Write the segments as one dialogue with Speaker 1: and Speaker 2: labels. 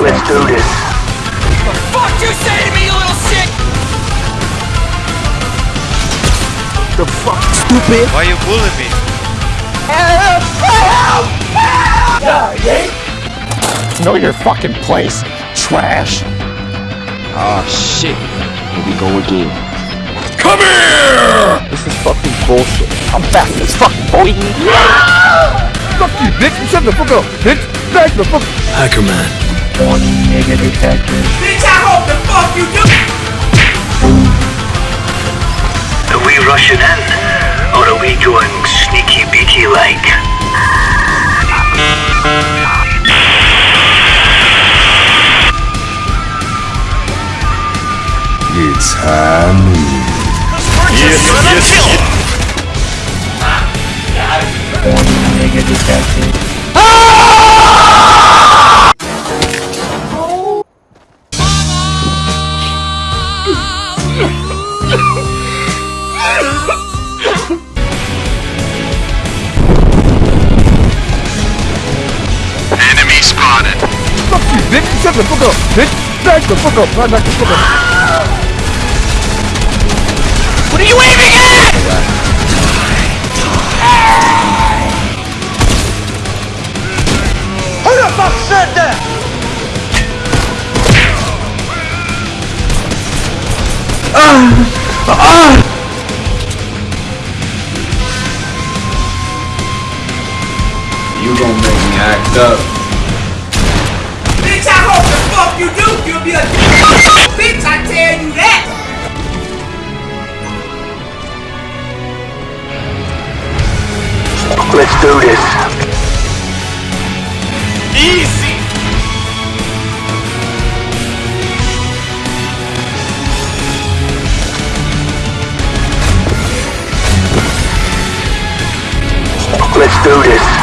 Speaker 1: Let's do this. What the
Speaker 2: fuck you say to me, little shit?
Speaker 3: The fuck, stupid?
Speaker 4: Why you bullying me?
Speaker 3: Help! Help! Help! Know your fucking place, trash.
Speaker 5: Ah, oh, shit. Here we go again. Come here!
Speaker 3: This is fucking bullshit. I'm back. This fucking boy.
Speaker 6: Fuck you, bitch. Shut the fuck up, bitch. Back the fuck.
Speaker 7: Hacker Man. One nigga detective.
Speaker 2: Bitch, I hope the fuck you do!
Speaker 1: Are we rushing in? Or are we going sneaky beaky like?
Speaker 8: It's Hanu. One
Speaker 6: bitch. Shut the fuck up, bitch. Back the fuck up. Back the fuck up. What are you
Speaker 2: aiming at? Who the fuck said that? Ah! Ah!
Speaker 9: You gonna make me act up.
Speaker 2: You do! You'll be a bitch, I tell you that!
Speaker 1: Let's do this. Easy! Let's do this.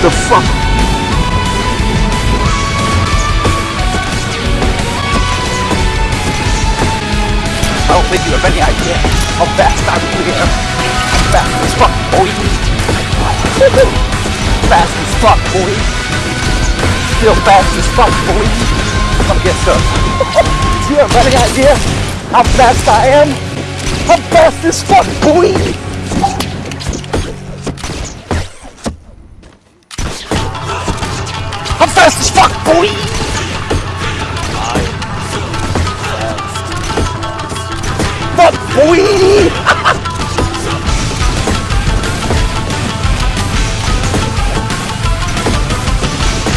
Speaker 3: The fuck? I don't think you have any idea how fast I really am. I'm fast as fuck, boy. fast as fuck, boy. Still fast as fuck, boy. Come get some. Do you have any idea how fast I am? I'm fast as fuck, boy. fast as fuck, boy! Fuck, boy!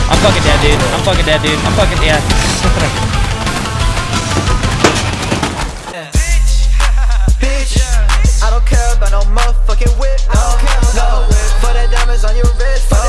Speaker 10: I'm fucking dead,
Speaker 3: dude. I'm
Speaker 10: fucking dead, dude.
Speaker 3: I'm fucking
Speaker 10: dead.
Speaker 11: Care about no motherfucking whip. No, no, for that diamonds on your wrist.